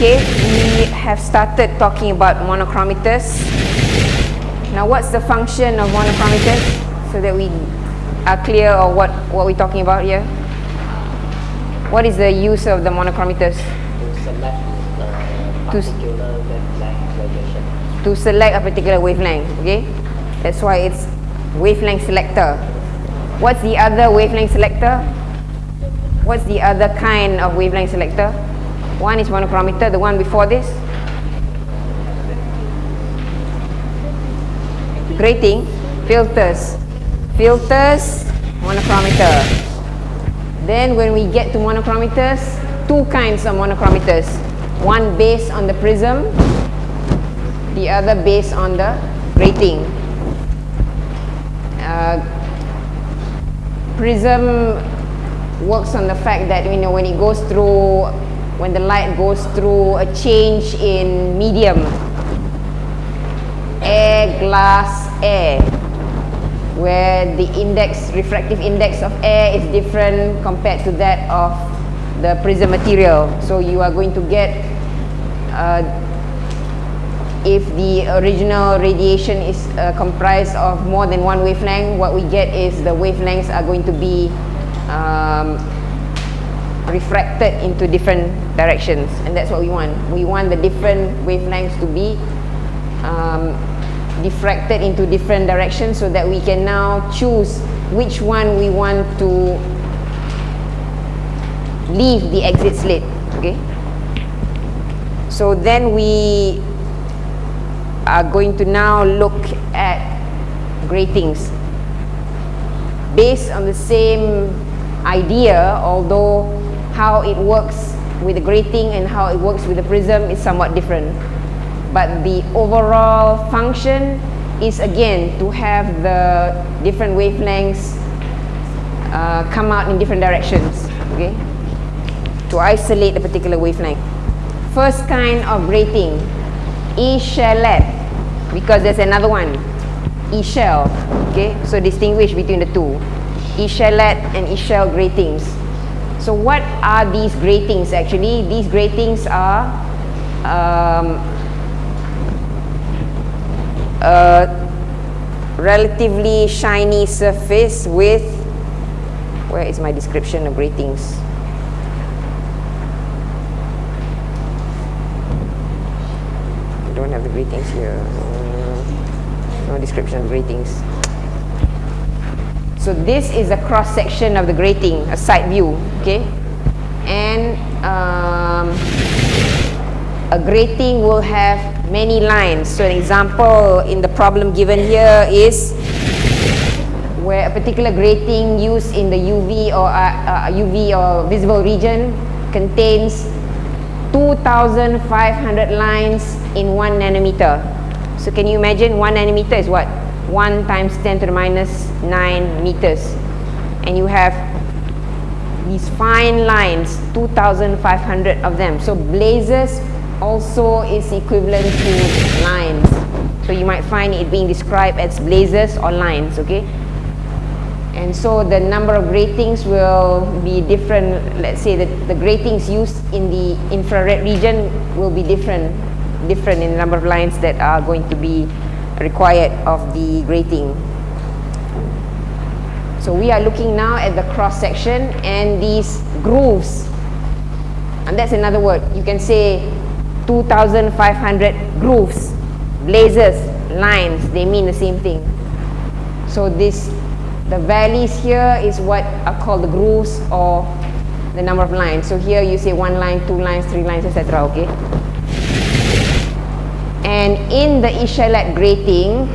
Okay, we have started talking about monochromators. Now what's the function of monochromators so that we are clear of what, what we're talking about here? What is the use of the monochromators? to select s- particular wavelength. To select a particular wavelength, okay? That's why it's wavelength selector. What's the other wavelength selector? What's the other kind of wavelength selector? One is monochromator, the one before this? Grating, filters. Filters, monochromator. Then when we get to monochromators, two kinds of monochromators. One based on the prism, the other based on the grating. Uh, prism works on the fact that you know when it goes through when the light goes through a change in medium. Air glass air where the index refractive index of air is different compared to that of the prism material. So you are going to get uh, if the original radiation is uh, comprised of more than one wavelength, what we get is the wavelengths are going to be um, refracted into different directions and that's what we want. We want the different wavelengths to be um, diffracted into different directions so that we can now choose which one we want to leave the exit slit, okay? So then we are going to now look at gratings based on the same idea although how it works with the grating and how it works with the prism is somewhat different. But the overall function is again to have the different wavelengths uh, come out in different directions okay? To isolate a particular wavelength. First kind of grating echelette because there's another one echelle okay? So distinguish between the two echelette and echelle gratings so what are these gratings actually these gratings are um, a relatively shiny surface with where is my description of gratings I don't have the gratings here. No description of gratings. So this is a cross section of the grating, a side view, okay? And um, a grating will have many lines. So an example in the problem given here is where a particular grating used in the UV or uh, uh, UV or visible region contains 2,500 lines in 1 nanometer. So can you imagine 1 nanometer is what? 1 times 10 to the minus 9 meters. And you have these fine lines, 2,500 of them. So blazes also is equivalent to lines. So you might find it being described as blazes or lines, okay? And so the number of gratings will be different. Let's say that the gratings used in the infrared region will be different, different in the number of lines that are going to be required of the grating. So we are looking now at the cross section and these grooves. And that's another word. You can say 2,500 grooves, blazes, lines. They mean the same thing. So this the valleys here is what are called the grooves or the number of lines. So here you say one line, two lines, three lines, etc. Okay. And in the echelette grating,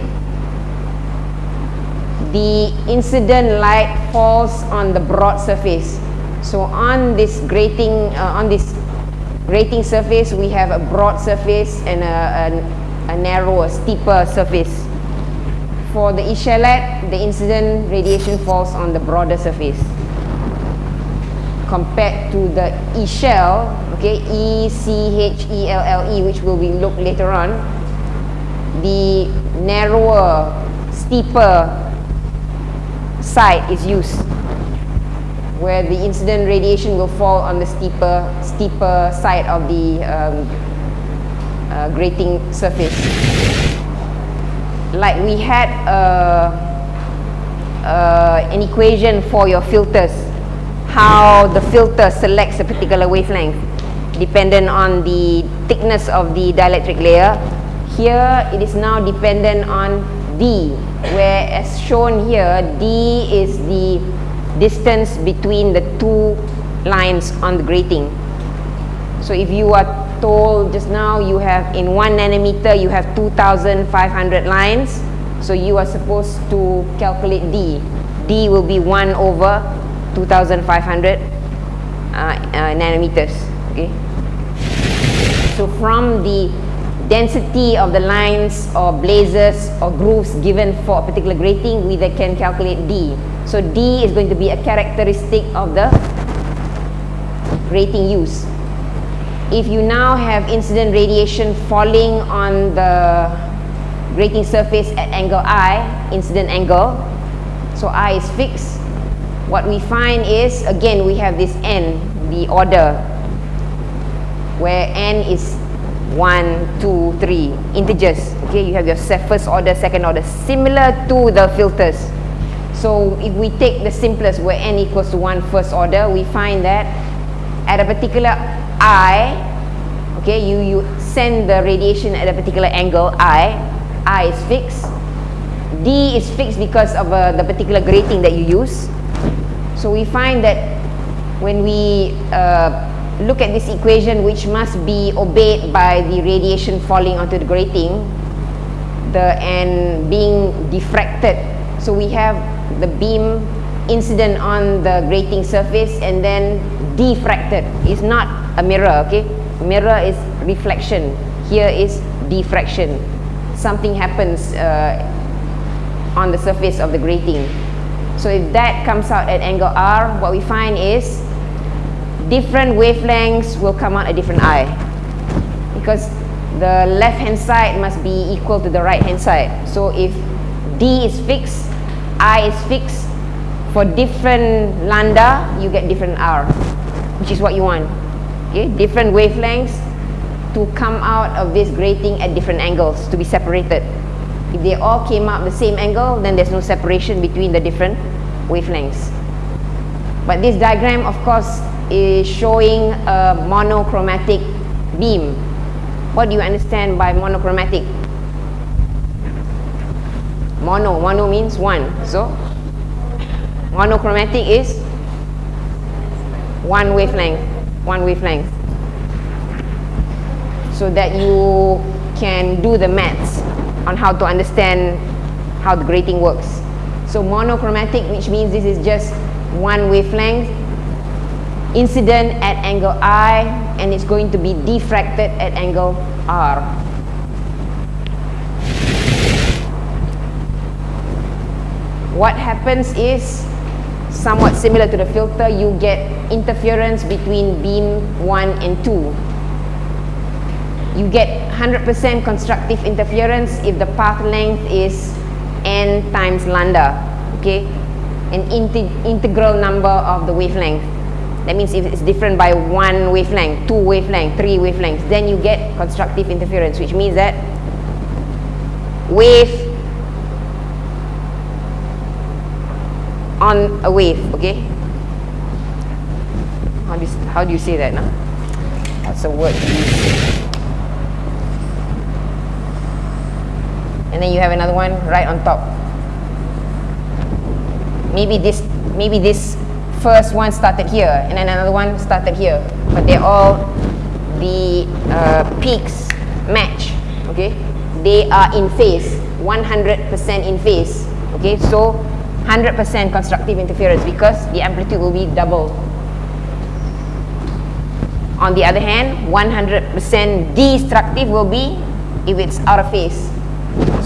the incident light falls on the broad surface. So on this grating, uh, on this grating surface, we have a broad surface and a, a, a narrower, steeper surface. For the echelette, the incident radiation falls on the broader surface. Compared to the echelle, okay, E-C-H-E-L-L-E, which will be looked later on, the narrower, steeper side is used where the incident radiation will fall on the steeper steeper side of the um, uh, grating surface. Like we had uh, uh, an equation for your filters, how the filter selects a particular wavelength dependent on the thickness of the dielectric layer. Here it is now dependent on D, where as shown here, D is the distance between the two lines on the grating. So if you are told just now you have in one nanometer you have 2500 lines, so you are supposed to calculate D. D will be 1 over 2500 uh, uh, nanometers. Okay. So from the density of the lines or blazes or grooves given for a particular grating, we then can calculate D. So D is going to be a characteristic of the grating use. If you now have incident radiation falling on the grating surface at angle I, incident angle, so I is fixed, what we find is, again, we have this N, the order, where N is 1, 2, 3, integers, okay, you have your first order, second order, similar to the filters. So if we take the simplest where N equals to 1 first order, we find that at a particular I, okay, you, you send the radiation at a particular angle I, I is fixed. D is fixed because of uh, the particular grating that you use. So we find that when we uh, look at this equation which must be obeyed by the radiation falling onto the grating, the and being diffracted. So we have the beam incident on the grating surface and then diffracted. It's not a mirror, okay? Mirror is reflection. Here is diffraction. Something happens uh, on the surface of the grating. So if that comes out at angle R, what we find is different wavelengths will come out a different I. Because the left hand side must be equal to the right hand side. So if D is fixed, I is fixed, for different lambda, you get different R, which is what you want. Okay, different wavelengths to come out of this grating at different angles to be separated. If they all came out the same angle, then there's no separation between the different wavelengths. But this diagram, of course, is showing a monochromatic beam. What do you understand by monochromatic? Mono, mono means one. So Monochromatic is one wavelength, one wavelength. So that you can do the maths on how to understand how the grating works. So monochromatic, which means this is just one wavelength, incident at angle I, and it's going to be diffracted at angle R. What happens is somewhat similar to the filter, you get interference between beam 1 and 2. You get 100% constructive interference if the path length is n times lambda, okay? An inte integral number of the wavelength. That means if it's different by one wavelength, two wavelength, three wavelengths, then you get constructive interference, which means that wave on a wave, okay? How do you, how do you say that, no? That's a word? And then you have another one right on top. Maybe this, maybe this first one started here, and then another one started here, but they're all the uh, peaks match, okay? They are in phase, 100% in phase, okay? So 100% constructive interference because the amplitude will be double. On the other hand, 100% destructive will be if it's out of phase.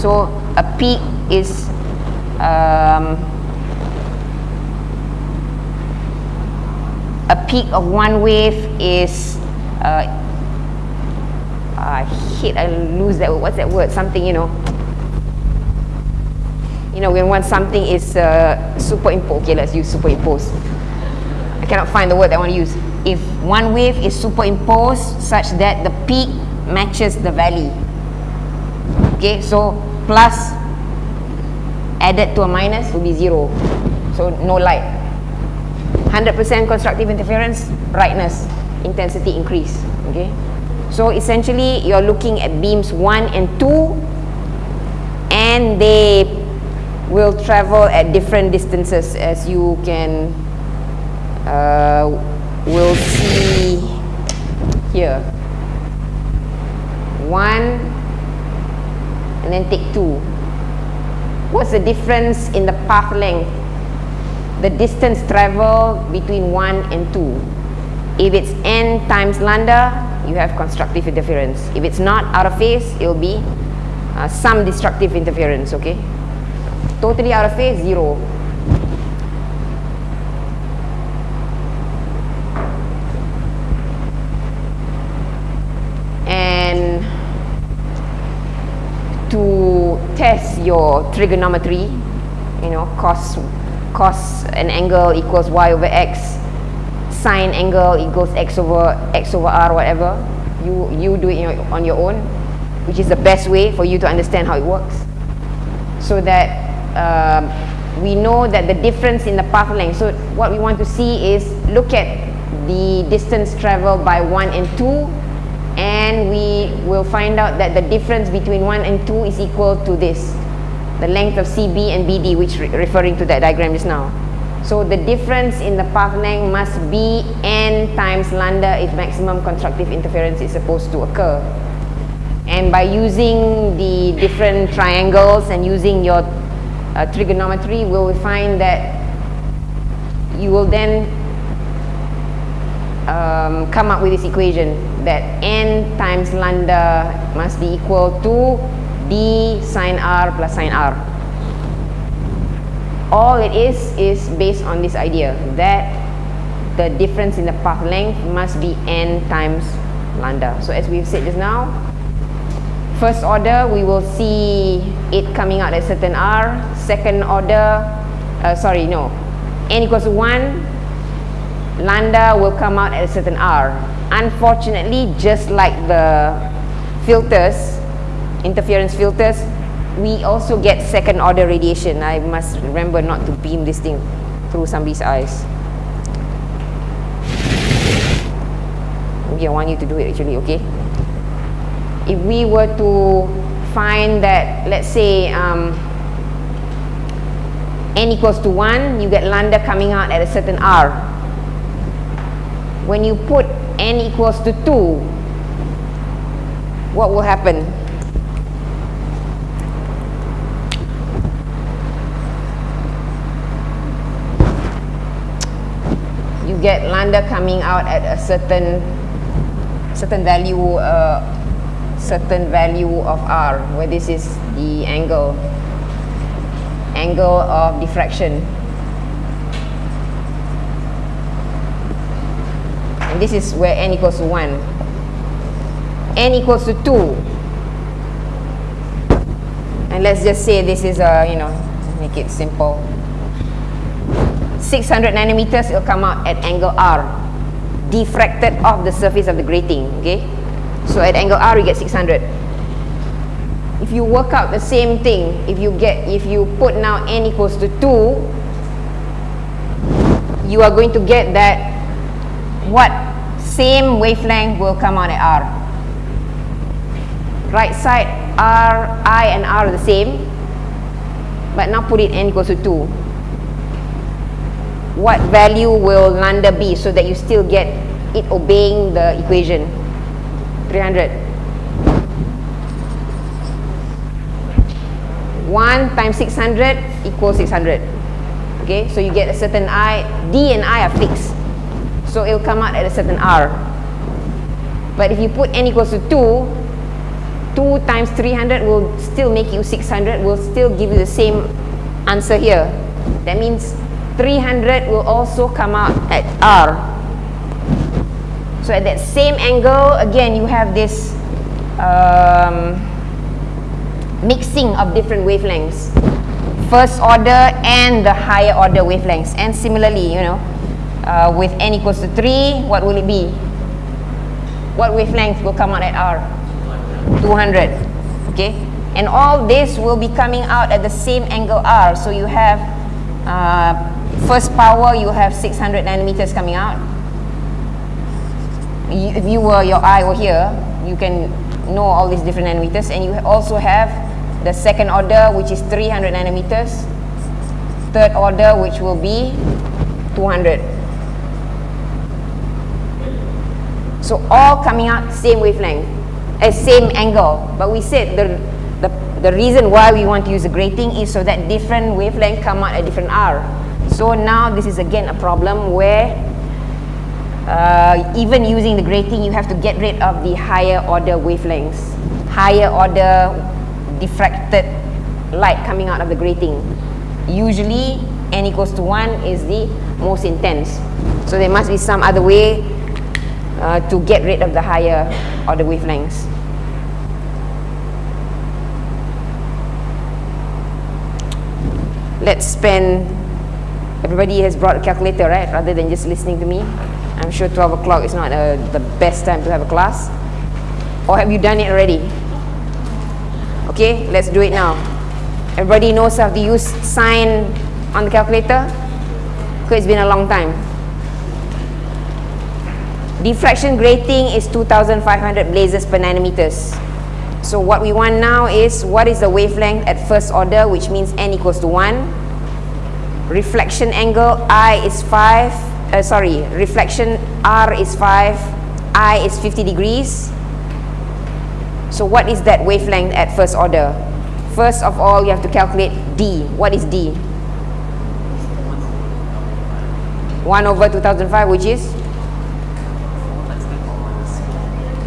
So a peak is um, a peak of one wave is uh, I hate I lose that word. What's that word? Something you know you know, when when something is uh, superimposed, okay, let's use superimpose. I cannot find the word I want to use. if one wave is superimposed such that the peak matches the valley. Okay, so plus added to a minus will be zero. So no light. 100% constructive interference, brightness, intensity increase. Okay. So essentially you're looking at beams 1 and 2 and they will travel at different distances as you can uh, will see here. One and then take two. What's the difference in the path length? The distance traveled between 1 and 2. If it's n times lambda, you have constructive interference. If it's not out of phase, it will be uh, some destructive interference, okay? Totally out of phase, zero. And to test your trigonometry, you know, cos, cos an angle equals y over x, sine angle equals x over x over r, whatever. You you do it on your own, which is the best way for you to understand how it works, so that um, we know that the difference in the path length. So what we want to see is look at the distance traveled by 1 and 2 and we will find out that the difference between 1 and 2 is equal to this the length of CB and BD which re referring to that diagram just now. So the difference in the path length must be n times lambda if maximum constructive interference is supposed to occur. And by using the different triangles and using your uh, trigonometry we will find that you will then um, come up with this equation that n times lambda must be equal to d sine r plus sine r. All it is is based on this idea that the difference in the path length must be n times lambda. So as we've said just now, first order we will see it coming out at a certain r. Second order, uh, sorry no, n equals to 1 lambda will come out at a certain R. Unfortunately, just like the filters, interference filters, we also get second order radiation. I must remember not to beam this thing through somebody's eyes. Maybe I want you to do it actually, okay? If we were to find that, let's say, um, n equals to 1, you get lambda coming out at a certain R when you put n equals to 2, what will happen? Get lambda coming out at a certain certain value uh, certain value of r where this is the angle angle of diffraction. And this is where n equals to 1 n equals to 2 and let's just say this is a you know make it simple 600 nanometers it'll come out at angle r diffracted off the surface of the grating okay so at angle r you get 600 if you work out the same thing if you get if you put now n equals to 2 you are going to get that what same wavelength will come out at R. Right side, R, I and R are the same. But now put it n equals to 2. What value will lambda be so that you still get it obeying the equation? 300. 1 times 600 equals 600. Okay, so you get a certain I, D and I are fixed. So it will come out at a certain R. But if you put n equals to 2, 2 times 300 will still make you 600, will still give you the same answer here. That means 300 will also come out at R. So at that same angle, again, you have this um, mixing of different wavelengths. First order and the higher order wavelengths. And similarly, you know, uh, with n equals to 3, what will it be? What wavelength will come out at r? 200. Okay? And all this will be coming out at the same angle r. So you have uh, first power, you have 600 nanometers coming out. You, if you were, your eye were here, you can know all these different nanometers. And you also have the second order, which is 300 nanometers. Third order, which will be 200. So all coming out same wavelength, uh, same angle. But we said the, the, the reason why we want to use a grating is so that different wavelength come out at different R. So now this is again a problem where uh, even using the grating you have to get rid of the higher order wavelengths. Higher order diffracted light coming out of the grating. Usually n equals to 1 is the most intense. So there must be some other way uh, to get rid of the higher order wavelengths. Let's spend, everybody has brought a calculator, right? Rather than just listening to me. I'm sure 12 o'clock is not uh, the best time to have a class. Or have you done it already? Okay, let's do it now. Everybody knows how to use sine on the calculator? Because it's been a long time. Diffraction grating is 2500 blazes per nanometers. So what we want now is what is the wavelength at first order which means n equals to 1. Reflection angle I is 5, uh, sorry, reflection R is 5, I is 50 degrees. So what is that wavelength at first order? First of all, you have to calculate D. What is D? 1 over 2005 which is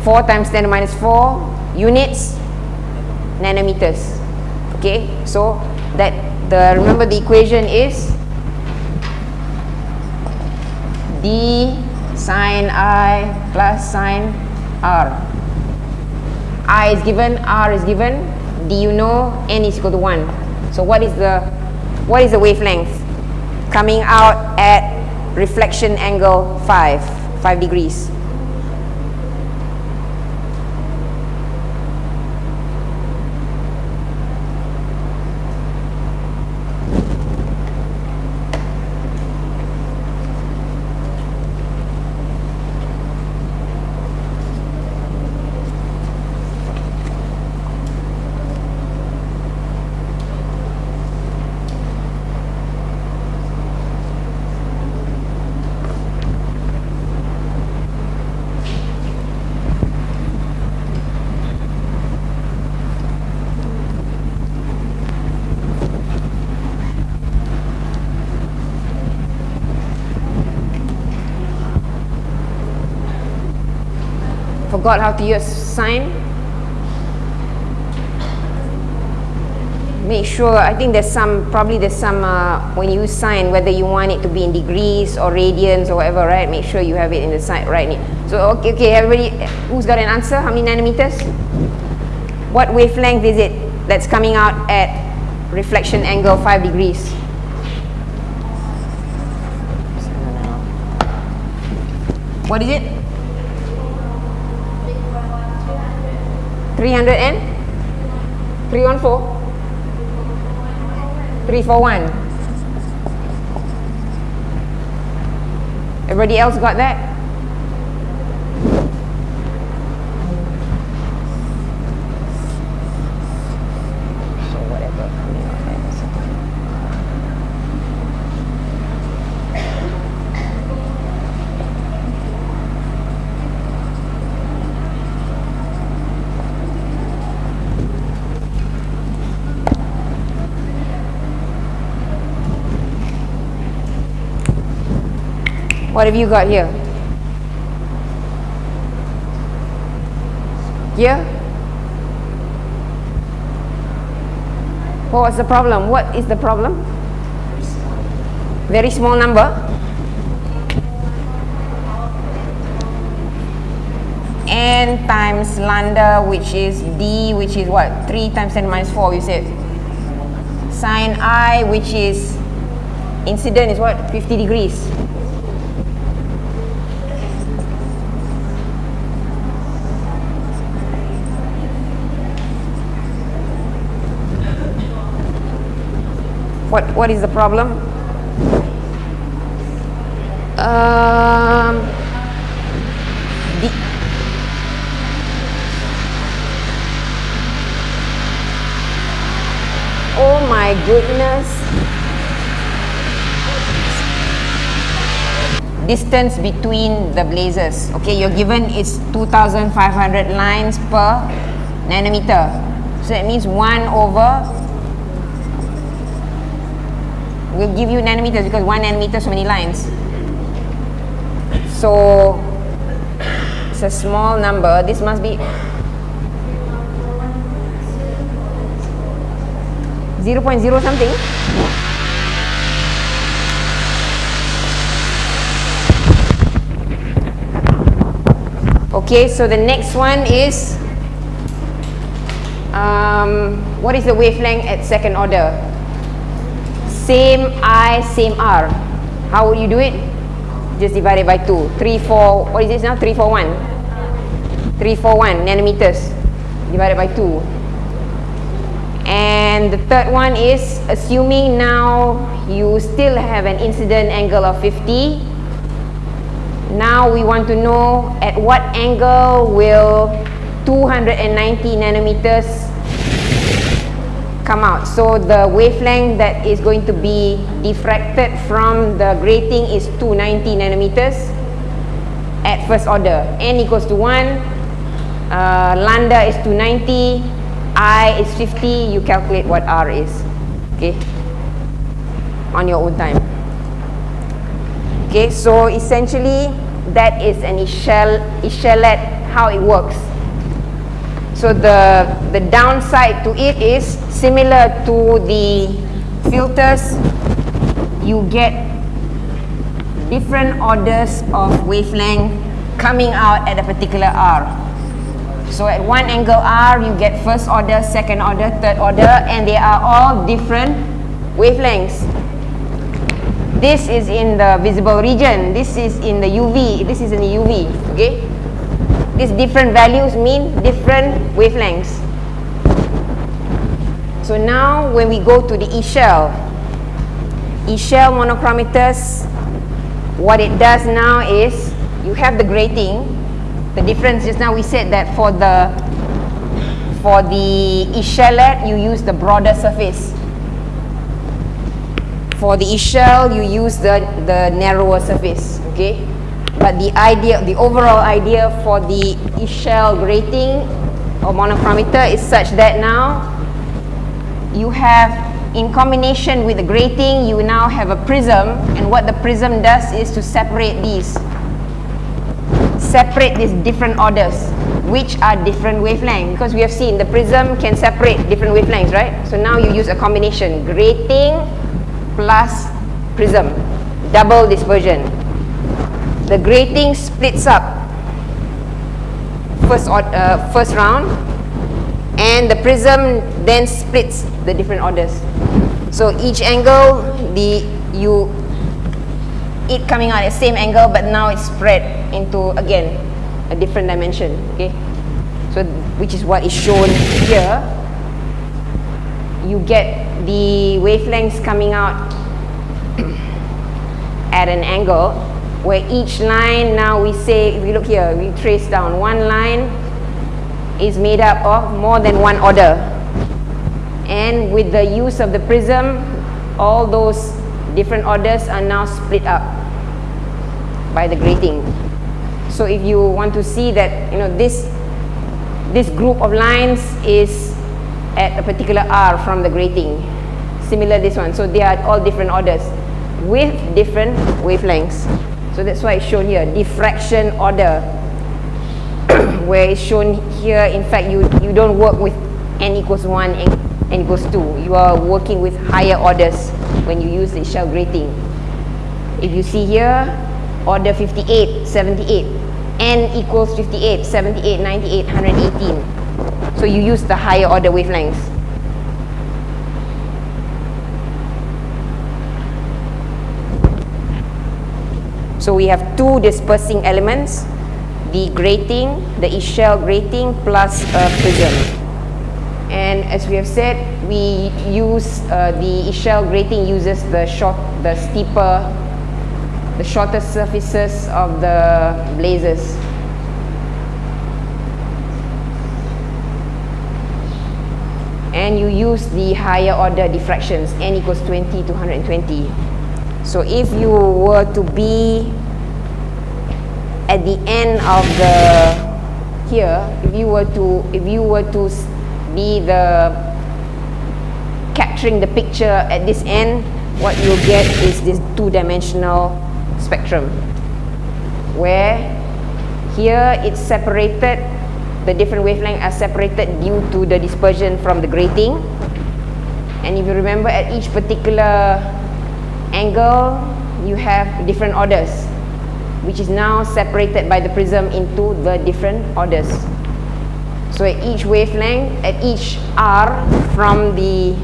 4 times 10 minus 4 units nanometers okay so that the remember the equation is d sine i plus sine r. I is given r is given. D you know n is equal to 1 so what is the what is the wavelength? Coming out at reflection angle 5 5 degrees forgot how to use sine make sure I think there's some probably there's some uh, when you use sine whether you want it to be in degrees or radians or whatever right? Make sure you have it in the sign, right? So okay okay everybody who's got an answer? How many nanometers? What wavelength is it that's coming out at reflection angle 5 degrees? What is it 300 and? 314 341 everybody else got that What have you got here? Here? What was the problem? What is the problem? Very small number. N times lambda which is D which is what? 3 times 10 minus 4 you said. Sine I which is incident is what? 50 degrees. What, what is the problem? Um, the, oh my goodness. Distance between the blazes. Okay, you're given is 2500 lines per nanometer. So that means 1 over We'll give you nanometers because 1 nanometer so many lines. So it's a small number. This must be 0 0.0 something. Okay, so the next one is um, what is the wavelength at second order? Same I, same R. How would you do it? Just divide it by 2. 3, 4, what is this now? 3, 4, 1. 3, 4, 1 nanometers divided by 2. And the third one is assuming now you still have an incident angle of 50 now we want to know at what angle will 290 nanometers come out. So the wavelength that is going to be diffracted from the grating is 290 nanometers at first order. N equals to 1, uh, lambda is 290, I is 50, you calculate what R is. Okay? On your own time. Okay, so essentially that is an echel echelette how it works. So the the downside to it is similar to the filters you get different orders of wavelength coming out at a particular R. So at one angle R you get first order, second order, third order and they are all different wavelengths. This is in the visible region. This is in the UV this is in the UV okay these different values mean different wavelengths. So now when we go to the echelle echelle monochromators what it does now is you have the grating. The difference just now we said that for the for the echelette you use the broader surface. For the e shell you use the the narrower surface okay but the idea the overall idea for the shell grating or monochromator is such that now you have in combination with the grating you now have a prism and what the prism does is to separate these separate these different orders which are different wavelengths because we have seen the prism can separate different wavelengths right? So now you use a combination grating plus prism double dispersion the grating splits up. First uh, first round. And the prism then splits the different orders. So each angle the you it coming out at the same angle but now it's spread into again a different dimension okay? So which is what is shown here. You get the wavelengths coming out at an angle where each line now we say if we look here we trace down one line is made up of more than one order and with the use of the prism all those different orders are now split up by the grating so if you want to see that you know this this group of lines is at a particular R from the grating. Similar this one. So they are all different orders with different wavelengths. So that's why it's shown here, diffraction order. where it's shown here, in fact, you, you don't work with n equals 1 and n equals 2. You are working with higher orders when you use the shell grating. If you see here, order 58, 78, n equals 58, 78, 98, 118. So you use the higher order wavelengths. So we have two dispersing elements, the grating, the shell grating plus a prism. And as we have said, we use uh, the shell grating uses the short, the steeper, the shorter surfaces of the blazes. And you use the higher order diffractions, n equals 20 to 120. So if you were to be at the end of the here, if you were to if you were to be the capturing the picture at this end, what you'll get is this two-dimensional spectrum where here it's separated the different wavelengths are separated due to the dispersion from the grating. And if you remember at each particular angle you have different orders which is now separated by the prism into the different orders. So at each wavelength at each R from the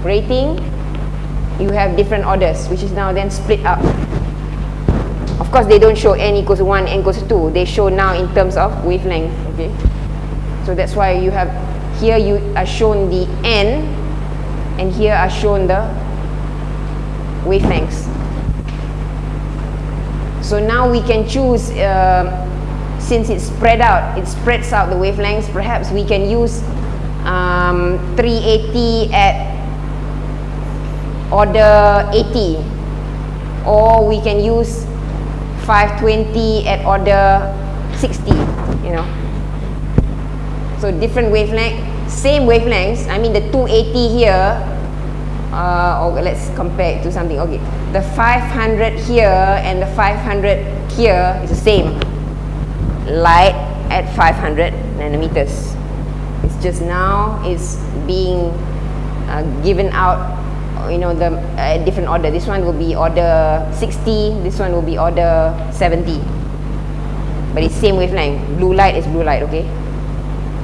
grating you have different orders which is now then split up. Of course they don't show n equals 1 n equals 2 they show now in terms of wavelength okay? So that's why you have here you are shown the n and here are shown the wavelengths so now we can choose uh, since it's spread out it spreads out the wavelengths perhaps we can use um, 380 at order 80 or we can use 520 at order 60 you know. So different wavelength same wavelengths I mean the 280 here uh, okay, let's compare it to something. Okay the 500 here and the 500 here is the same. Light at 500 nanometers. It's just now is being uh, given out you know the uh, different order. This one will be order 60 this one will be order 70 but it's same wavelength. Blue light is blue light okay?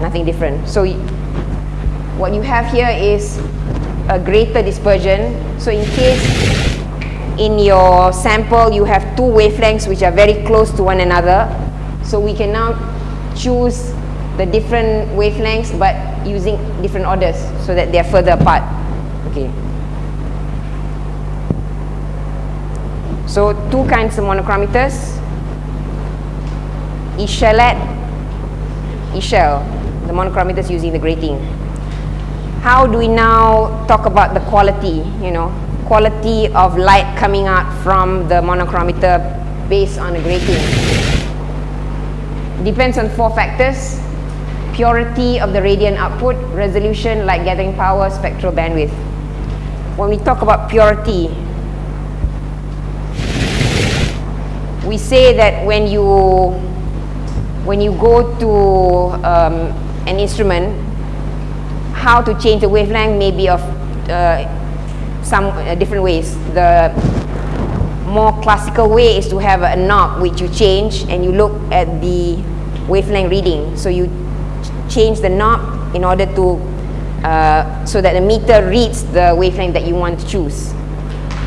Nothing different. So what you have here is a greater dispersion so in case in your sample you have two wavelengths which are very close to one another so we can now choose the different wavelengths but using different orders so that they are further apart okay So two kinds of monochromators. Echelette, Echelle, the monochromators using the grating. How do we now talk about the quality, you know, quality of light coming out from the monochromator based on a grating? Depends on four factors. Purity of the radiant output, resolution, light gathering power, spectral bandwidth. When we talk about purity, we say that when you when you go to um, an instrument how to change the wavelength maybe of uh, some uh, different ways. The more classical way is to have a knob which you change and you look at the wavelength reading. So you ch change the knob in order to uh, so that the meter reads the wavelength that you want to choose.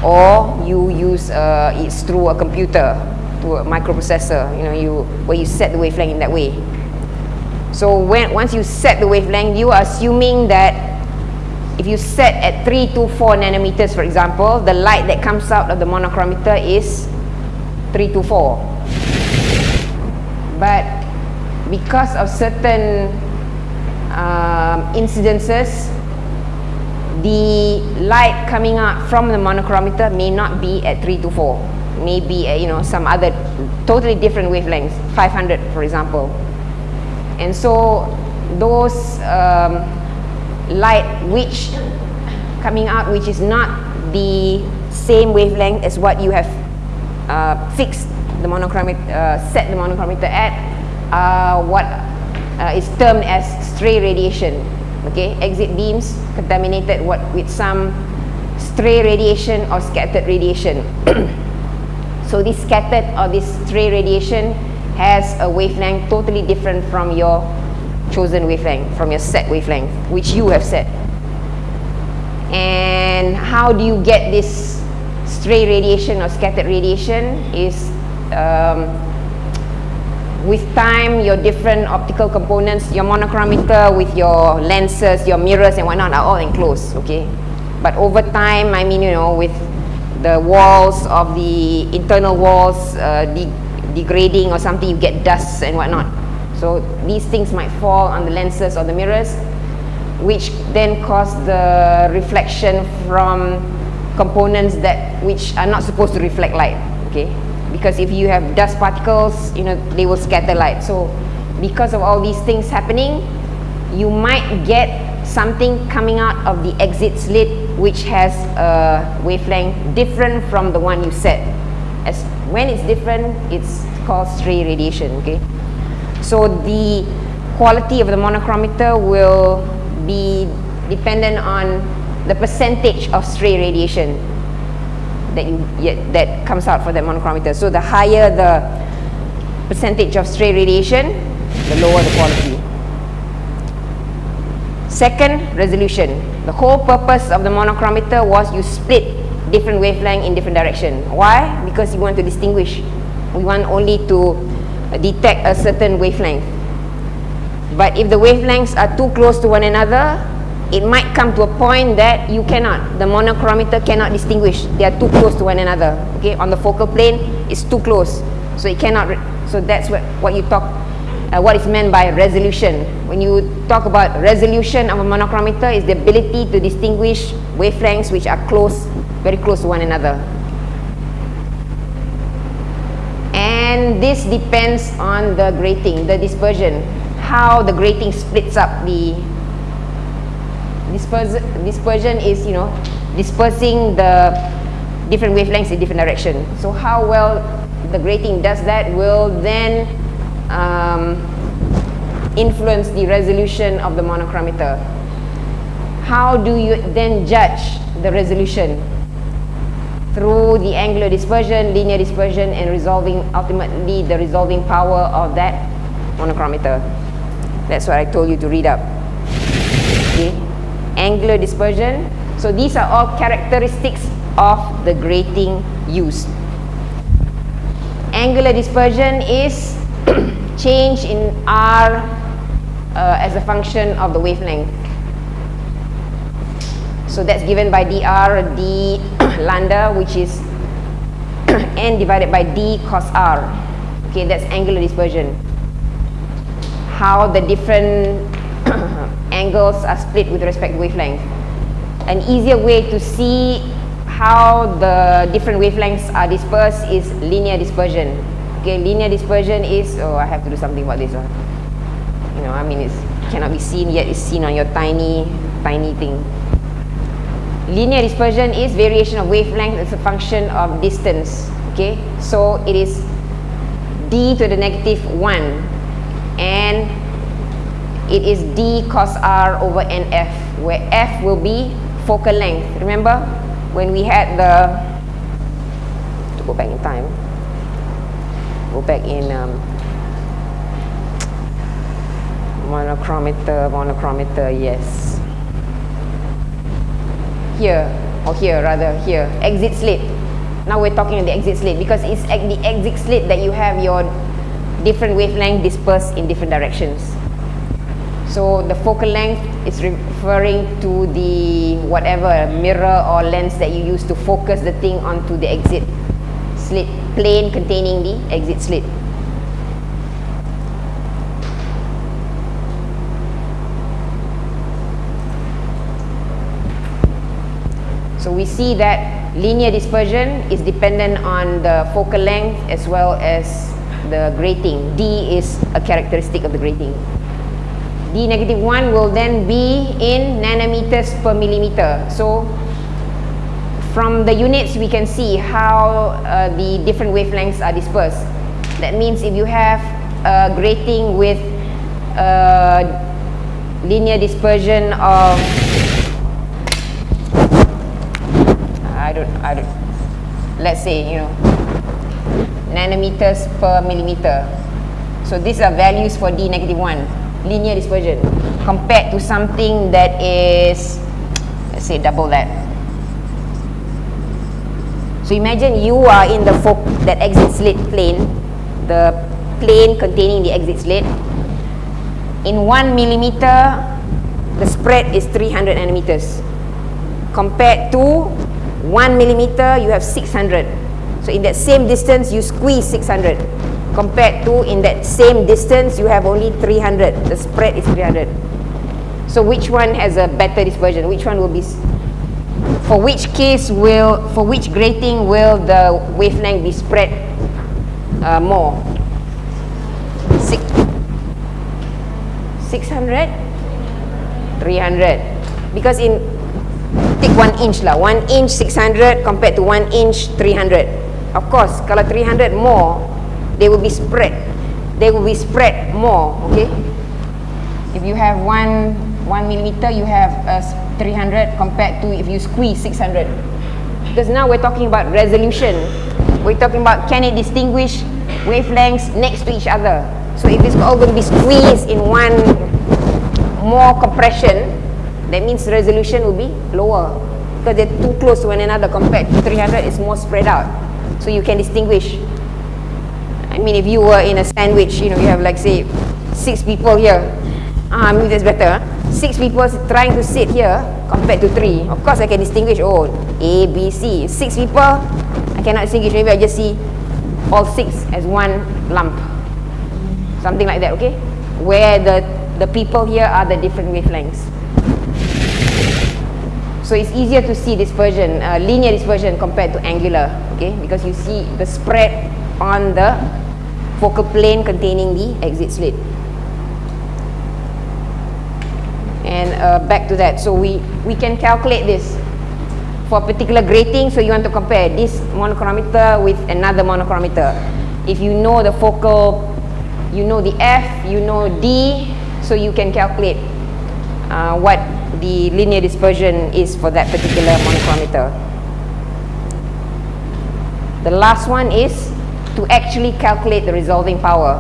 Or you use uh, it's through a computer to a microprocessor you know you where you set the wavelength in that way so when once you set the wavelength you are assuming that if you set at 3 to 4 nanometers for example the light that comes out of the monochromator is 3 to 4 but because of certain um, incidences the light coming out from the monochromator may not be at 3 to 4 maybe uh, you know some other totally different wavelengths 500 for example and so those um, light which coming out which is not the same wavelength as what you have uh, fixed the monochromic uh, set the monochromator at uh, what is termed as stray radiation. Okay? Exit beams contaminated what with some stray radiation or scattered radiation. So this scattered or this stray radiation has a wavelength totally different from your chosen wavelength, from your set wavelength, which you have set. And how do you get this stray radiation or scattered radiation is um, with time, your different optical components, your monochromator with your lenses, your mirrors and whatnot are all enclosed, okay? But over time, I mean, you know, with the walls of the internal walls uh, de degrading or something, you get dust and whatnot. So these things might fall on the lenses or the mirrors, which then cause the reflection from components that which are not supposed to reflect light, okay? Because if you have dust particles, you know, they will scatter light. So because of all these things happening, you might get something coming out of the exit slit which has a wavelength different from the one you set. As when it's different, it's called stray radiation, okay? So the quality of the monochromator will be dependent on the percentage of stray radiation that you that comes out for that monochromator. So the higher the percentage of stray radiation, the lower the quality. Second, resolution. The whole purpose of the monochromator was you split different wavelength in different direction. Why? Because you want to distinguish. We want only to detect a certain wavelength. But if the wavelengths are too close to one another, it might come to a point that you cannot, the monochromator cannot distinguish. They are too close to one another. Okay, on the focal plane, it's too close. So it cannot, so that's what, what you talk, uh, what is meant by resolution. When you talk about resolution of a monochromator, is the ability to distinguish wavelengths which are close, very close to one another. And this depends on the grating, the dispersion, how the grating splits up the Dispers dispersion is, you know, dispersing the different wavelengths in different direction. So how well the grating does that will then um, influence the resolution of the monochromator. How do you then judge the resolution? Through the angular dispersion, linear dispersion, and resolving, ultimately the resolving power of that monochromator. That's what I told you to read up. Okay angular dispersion. So these are all characteristics of the grating used. Angular dispersion is change in R uh, as a function of the wavelength. So that's given by dr d lambda which is n divided by d cos r. Okay, that's angular dispersion. How the different angles are split with respect to wavelength. An easier way to see how the different wavelengths are dispersed is linear dispersion. Okay, linear dispersion is, oh, I have to do something about this one. You know, I mean, it cannot be seen yet, it's seen on your tiny, tiny thing. Linear dispersion is variation of wavelength as a function of distance. Okay, so it is d to the negative 1 and it is d cos r over nf, where f will be focal length. Remember when we had the, to go back in time, go back in um, monochromator, monochromator, yes. Here, or here rather, here, exit slit. Now we're talking on the exit slit because it's at the exit slit that you have your different wavelength dispersed in different directions. So the focal length is referring to the whatever mirror or lens that you use to focus the thing onto the exit slit, plane containing the exit slit. So we see that linear dispersion is dependent on the focal length as well as the grating. D is a characteristic of the grating d negative 1 will then be in nanometers per millimeter. So from the units we can see how uh, the different wavelengths are dispersed. That means if you have a grating with a linear dispersion of don't, I don't, let's say, you know, nanometers per millimeter. So these are values for D negative 1 linear dispersion compared to something that is let's say double that so imagine you are in the folk that exit slit plane the plane containing the exit slit. In one millimeter, the spread is 300 nanometers. Compared to one millimeter, you have 600. So in that same distance, you squeeze 600. Compared to in that same distance, you have only 300. The spread is 300. So which one has a better dispersion? Which one will be for which case will, for which grating will the wavelength be spread uh, more? Six, 600? 300. Because in, take 1 inch lah, 1 inch 600 compared to 1 inch 300. Of course, kalau 300 more, they will be spread. They will be spread more, okay? If you have 1, 1 millimeter, you have uh, a 300 compared to if you squeeze 600 because now we're talking about resolution we're talking about can it distinguish wavelengths next to each other so if it's all going to be squeezed in one more compression that means resolution will be lower because they're too close to one another compared to 300 it's more spread out so you can distinguish I mean if you were in a sandwich you know you have like say six people here ah, I mean that's better huh? six people trying to sit here compared to three. Of course, I can distinguish, oh, A, B, C. Six people, I cannot distinguish. Maybe I just see all six as one lump. Something like that, okay? Where the, the people here are the different wavelengths. So it's easier to see dispersion, uh, linear dispersion compared to angular, okay? Because you see the spread on the focal plane containing the exit slit. and uh, back to that so we we can calculate this for a particular grating so you want to compare this monochromator with another monochromator if you know the focal you know the F you know D so you can calculate uh, what the linear dispersion is for that particular monochromator the last one is to actually calculate the resolving power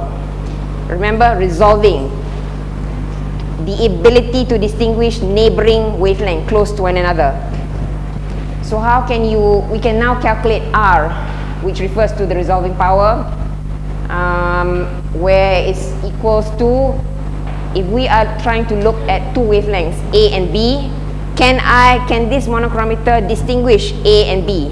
remember resolving the ability to distinguish neighboring wavelength close to one another. So how can you, we can now calculate R, which refers to the resolving power, um, where it's equals to, if we are trying to look at two wavelengths, A and B, can I, can this monochromator distinguish A and B?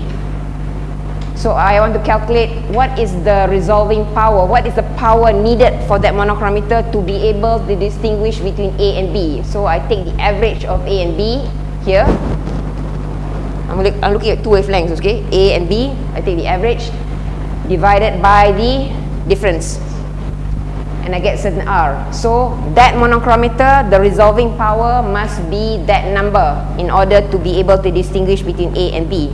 So I want to calculate what is the resolving power, what is the power needed for that monochromator to be able to distinguish between A and B. So I take the average of A and B here. I'm, look, I'm looking at two wavelengths, okay? A and B, I take the average divided by the difference. And I get certain R. So that monochromator, the resolving power must be that number in order to be able to distinguish between A and B.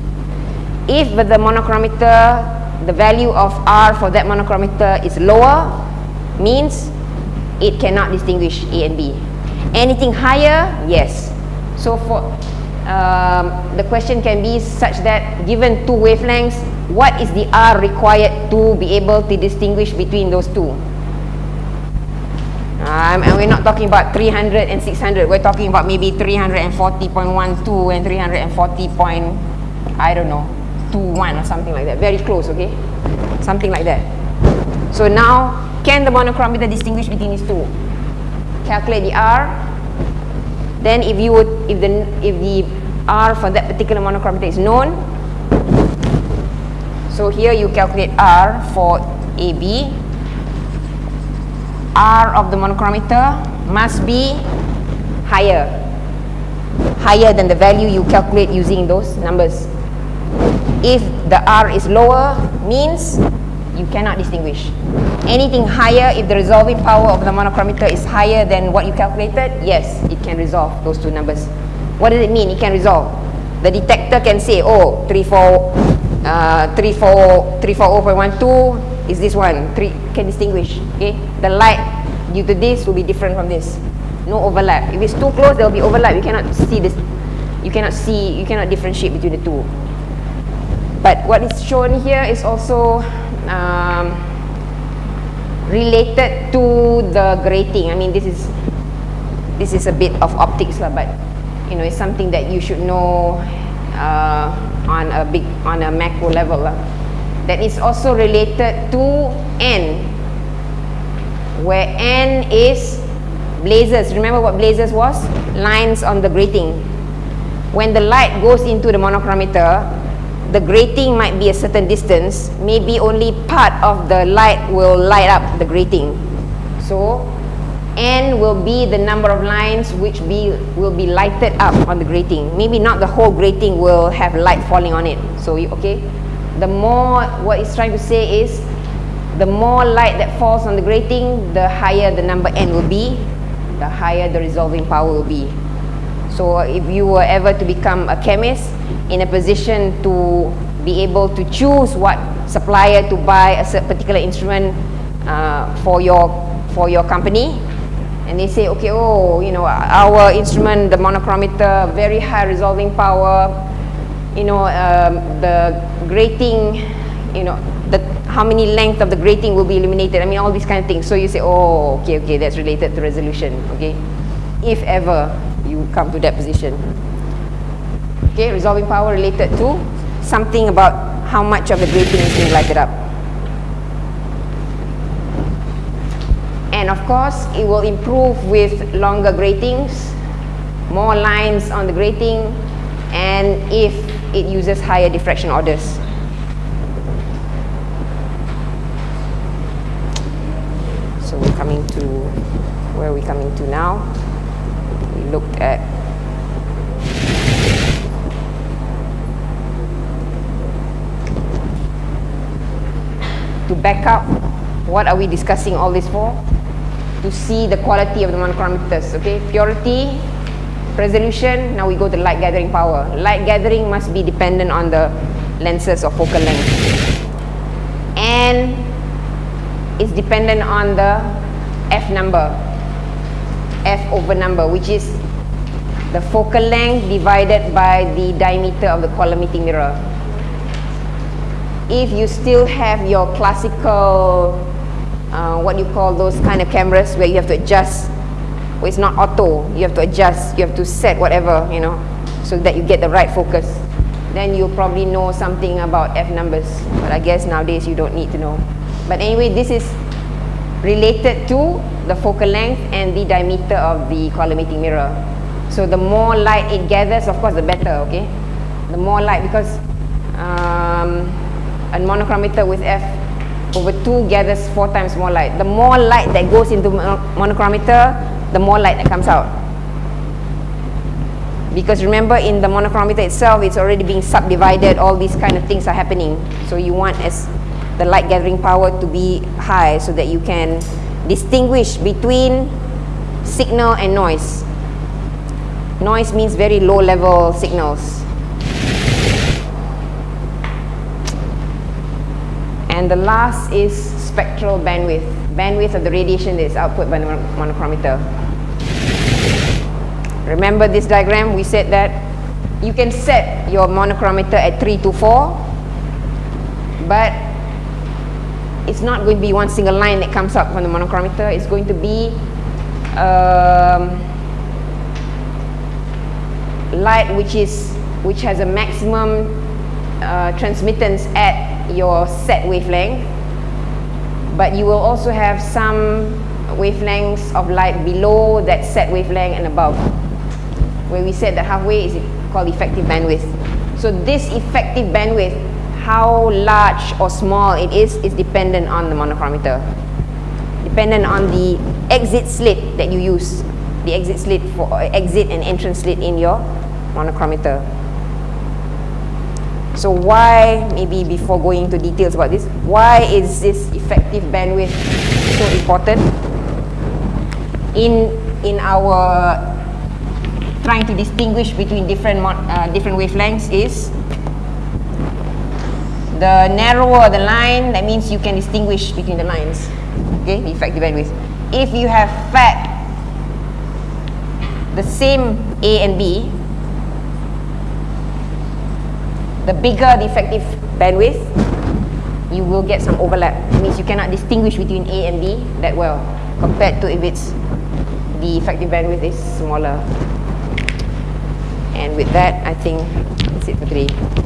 If the monochromator the value of R for that monochromator is lower means it cannot distinguish A and B. Anything higher? Yes. So for um, the question can be such that given two wavelengths what is the R required to be able to distinguish between those two um, and we're not talking about 300 and 600 we're talking about maybe 340.12 and 340. I don't know to 1 or something like that. Very close, okay? Something like that. So now, can the monochromator distinguish between these two? Calculate the R. Then if you would, if the, if the R for that particular monochromator is known, so here you calculate R for AB. R of the monochromator must be higher. Higher than the value you calculate using those numbers. If the R is lower, means you cannot distinguish. Anything higher, if the resolving power of the monochromator is higher than what you calculated, yes, it can resolve those two numbers. What does it mean it can resolve? The detector can say, oh, 34, uh, 34, 340.12 is this one, three, can distinguish, okay? The light due to this will be different from this. No overlap. If it's too close, there will be overlap. You cannot see this, you cannot see, you cannot differentiate between the two. But what is shown here is also um, related to the grating. I mean, this is this is a bit of optics lah, but you know, it's something that you should know uh, on a big on a macro level lah. That is also related to n. where N is blazes. Remember what blazes was? Lines on the grating. When the light goes into the monochromator, the grating might be a certain distance, maybe only part of the light will light up the grating. So, N will be the number of lines which be, will be lighted up on the grating. Maybe not the whole grating will have light falling on it. So, okay, the more, what it's trying to say is, the more light that falls on the grating, the higher the number N will be, the higher the resolving power will be. So if you were ever to become a chemist in a position to be able to choose what supplier to buy a particular instrument uh, for your for your company, and they say, okay, oh, you know, our instrument, the monochromator, very high resolving power, you know, um, the grating, you know, how many length of the grating will be eliminated. I mean, all these kind of things. So you say, oh, okay, okay, that's related to resolution. Okay, if ever you come to that position. Okay, resolving power related to something about how much of the grating is being lighted up. And of course, it will improve with longer gratings, more lines on the grating, and if it uses higher diffraction orders. So we're coming to, where are we coming to now? We looked at to back up what are we discussing all this for? To see the quality of the monochromators okay? Purity resolution now we go to light gathering power. Light gathering must be dependent on the lenses or focal length. And it's dependent on the f number f over number which is the focal length divided by the diameter of the collimating mirror if you still have your classical, uh, what you call those kind of cameras where you have to adjust, well, it's not auto, you have to adjust, you have to set whatever, you know, so that you get the right focus. Then you'll probably know something about F numbers, but I guess nowadays you don't need to know. But anyway, this is related to the focal length and the diameter of the collimating mirror. So the more light it gathers, of course, the better, okay? The more light, because um, a monochromator with f over 2 gathers 4 times more light. The more light that goes into monochromator, the more light that comes out. Because remember in the monochromator itself, it's already being subdivided, all these kind of things are happening. So you want as the light gathering power to be high so that you can distinguish between signal and noise. Noise means very low level signals. And the last is spectral bandwidth, bandwidth of the radiation that is output by the monochromator. Remember this diagram? We said that you can set your monochromator at 3 to 4, but it's not going to be one single line that comes up from the monochromator. It's going to be um, light which is which has a maximum uh, transmittance at your set wavelength but you will also have some wavelengths of light below that set wavelength and above where we said that halfway is called effective bandwidth so this effective bandwidth how large or small it is is dependent on the monochromator. Dependent on the exit slit that you use the exit slit for exit and entrance slit in your monochromator. So why, maybe before going into details about this, why is this effective bandwidth so important? In, in our trying to distinguish between different, uh, different wavelengths is the narrower the line, that means you can distinguish between the lines, okay, the effective bandwidth. If you have fat, the same A and B, the bigger the effective bandwidth, you will get some overlap. It means you cannot distinguish between A and B that well, compared to if it's the effective bandwidth is smaller. And with that, I think that's it for today.